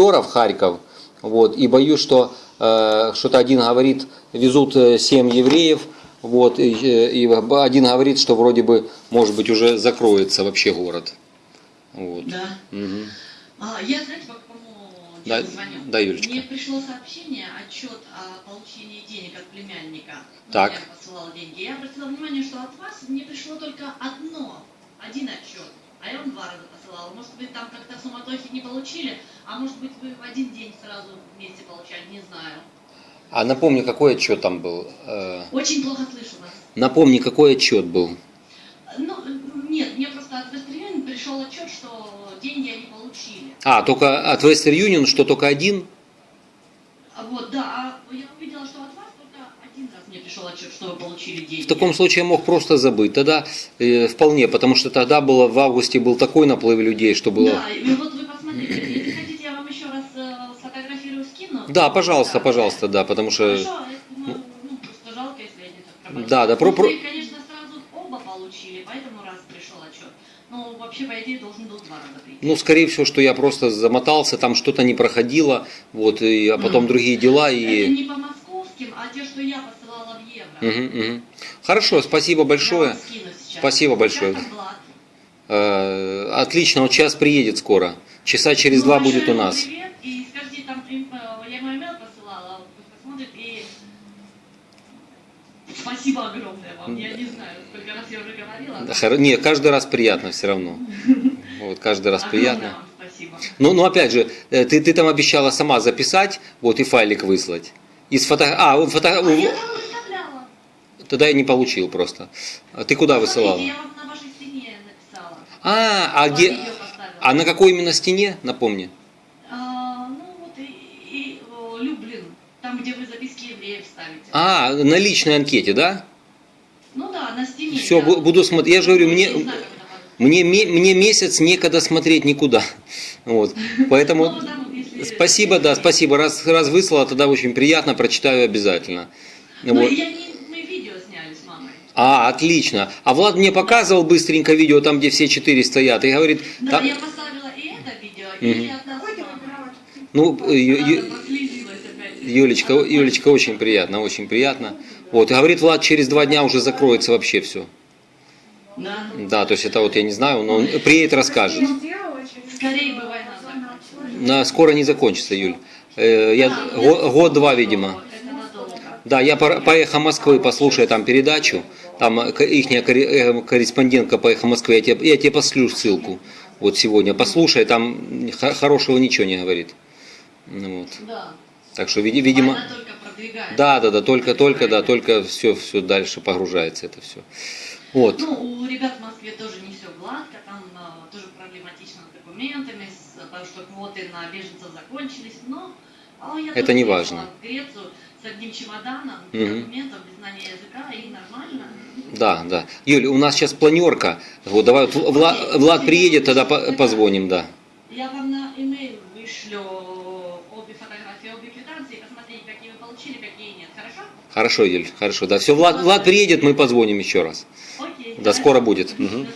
в Харьков, вот, и боюсь, что э, что-то один говорит, везут э, семь евреев, вот, и, э, и один говорит, что вроде бы, может быть, уже закроется вообще город. Вот. Да. Мгм. А, я, знаете, по какому Да, звоню? да, Юлечка. Мне пришло сообщение, отчет о получении денег от племянника. Так. Я посылала деньги. Я обратила внимание, что от вас мне пришло только одно, один отчет. А я вам два раза посылала. Может быть, там как-то в суматохе не получили, а может быть, вы в один день сразу вместе получали, не знаю. А напомни, какой отчет там был? Э, Очень плохо слышу вас. напомни, какой отчет был? Ну, нет, мне просто от Вестерюн пришел отчет, что деньги они получили. А, только от Western Union, что только один? Вот, да, а я увидела, что от вас только один раз мне пришел отчет, что вы получили деньги. В таком случае я мог просто забыть. Тогда э, вполне, потому что тогда было в августе был такой наплыв людей, что было. Да, и вот вы посмотрите, если хотите, я вам еще раз э, сфотографирую, скину. Да, пожалуйста, пожалуйста, да, потому что. Хорошо, я думаю, ну, просто жалко, если они так пропали. Да, да, про- Ну, про- конечно, оба получили, поэтому раз пришел отчет. Но вообще, по идее, должен был два раза прийти. Ну, скорее всего, что я просто замотался, там что-то не проходило, вот, и, а потом Мгм. другие дела Это и. не по московским, а те, что я посылала в евро. Мгм, мгм. Хорошо, спасибо большое. Спасибо большое. Э, Отлично, вот сейчас приедет скоро. Часа через два Ну, будет у нас. Привет, и скажите, там, им, э, я ему имейл посылала, пусть посмотрит, и спасибо огромное вам. Я не знаю, сколько раз я уже говорила. Да, хоро- Не, каждый раз приятно все равно. Вот, каждый раз Огромное приятно. вам спасибо. Ну, ну опять же, э, ты, ты там обещала сама записать, вот, и файлик выслать. Из фото... А, фото... А у- я там выставляла. Тогда я не получил просто. А ты куда высылала? Посмотрите, я вам на вашей стене написала. А, а где... А на какой именно стене, напомни? А, ну вот и, и, о, Люблин, там, где вы А, на личной анкете, да? Ну да, на стене. Все, я- буду смотреть. Я же говорю, мне, мне, мне месяц некогда смотреть никуда. Вот. Поэтому Ну, если- спасибо, да, спасибо. Раз, раз выслала, тогда очень приятно, прочитаю обязательно. Ну, Вот. я не, мы видео сняли с мамой. А, отлично. А Влад мне показывал быстренько видео, там, где все четыре стоят, и говорит, Да, там- я поставила и это видео, и от нас с мамой. ну, Юлечка, Юлечка, очень приятно, очень приятно. Вот, и говорит, Влад, через два дня уже закроется вообще все. Да. Да, то есть это вот я не знаю, но он приедет, расскажет. Скорее бы война закончилась. На, скоро не закончится, Юль. Э, я, год-два, видимо. Да, я по, по «Эхо Москвы» послушаю там передачу, там их корреспондентка по «Эхо Москвы», я тебе, я тебе послю ссылку вот сегодня, послушай, там хорошего ничего не говорит. Ну, вот. Да. Так что, види- видимо, да, да, да, только, только, да, только все, все дальше погружается это все. Вот. Ну, у ребят в Москве тоже не все гладко, там а, тоже проблематично с документами, с, потому что квоты на беженцев закончились, но а, я Это не важно. в Грецию с одним чемоданом, без Мгм. документов, без знания языка, и нормально. Да, да. Юль, у нас сейчас планерка. Вот, давай, вот Вла- Влад приедет, тогда по- позвоним, да. Я вам на имейл вышлю обе фотографии, обе квитанции, посмотрите, какие вы получили, какие нет, хорошо? Хорошо, Юль, хорошо, да. Все, Влад, Влад приедет, мы позвоним еще раз. Окей. Да, скоро будет. Мгм.